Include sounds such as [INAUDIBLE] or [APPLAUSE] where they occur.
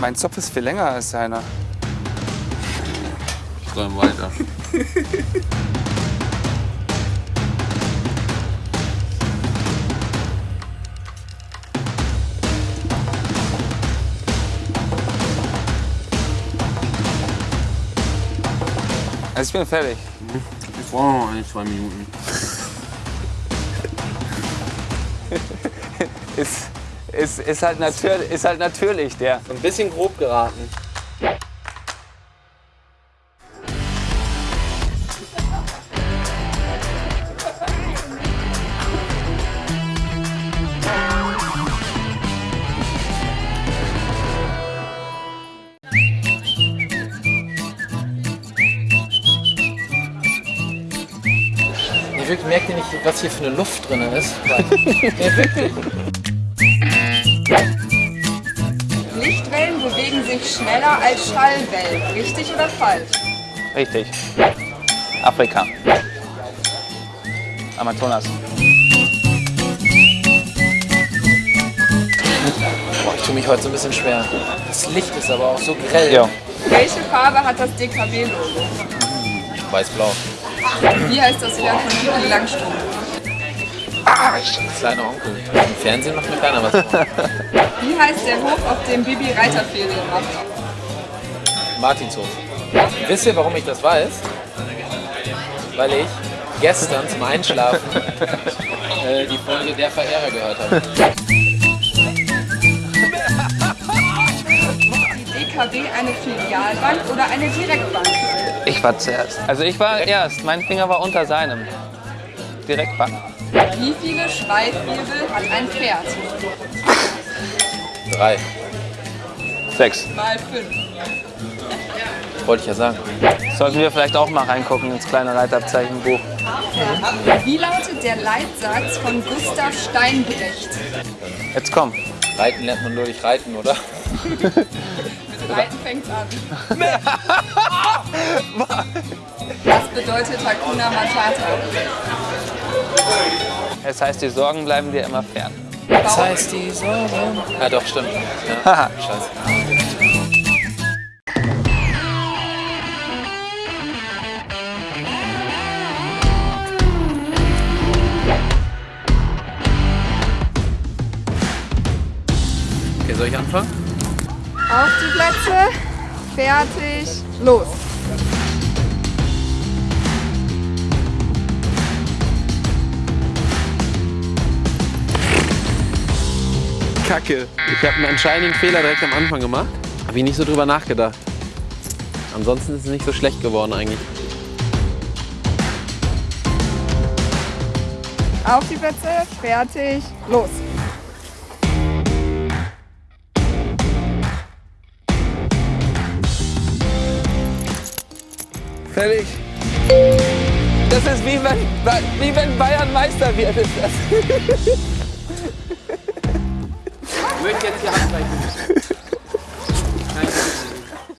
Mein Zopf ist viel länger als seiner. Träum weiter. [LAUGHS] Also ich bin fertig. Ich brauche noch ein, zwei Minuten. [LAUGHS] Ist, ist, ist, halt, natür ist halt natürlich der. Ein bisschen grob geraten. Merkt ihr nicht, was hier für eine Luft drin ist? [LAUGHS] wirklich. Schneller als Schallwellen. Richtig oder falsch? Richtig. Afrika. Amazonas. Boah, ich tue mich heute so ein bisschen schwer. Das Licht ist aber auch so grell. Ja. Welche Farbe hat das DKW-Logo? Weiß-blau. Wie heißt das Pferd von Pippi Langstrumpf? Kleiner Onkel. Im Fernsehen macht mir keiner was. Wie heißt der Hof, auf dem Bibi Reiterferien macht? Martinshof. Wisst ihr, warum ich das weiß? Weil ich gestern zum Einschlafen [LAUGHS] äh, die Folge Der Verehrer gehört habe. Die DKW eine Filialbank oder eine Direktbank? Ich war zuerst. Also ich war erst. Mein Finger war unter seinem. Direktbank. Wie viele Schweifwirbel hat ein Pferd? Drei. Sechs. Mal fünf. Wollte ich ja sagen. Sollten wir vielleicht auch mal reingucken ins kleine Reitabzeichenbuch. Wie lautet der Leitsatz von Gustav Steinbrecht? Jetzt komm. Reiten lernt man nur durch Reiten, oder? Mit [LAUGHS] Reiten fängt's an. [LAUGHS] Was bedeutet Hakuna Matata? Es heißt, die Sorgen bleiben dir immer fern. Das heißt die Sorgen. Ja, doch, stimmt. Ja. Haha. Scheiße. Okay, soll ich anfangen? Auf die Plätze, fertig, los. Kacke. Ich habe einen entscheidenden Fehler direkt am Anfang gemacht. Habe ich nicht so drüber nachgedacht. Ansonsten ist es nicht so schlecht geworden eigentlich. Auf die Plätze, fertig, los. Fertig. Das ist wie wenn, wie wenn Bayern Meister wird. Ist das. Ich möchte jetzt hier abgleichen.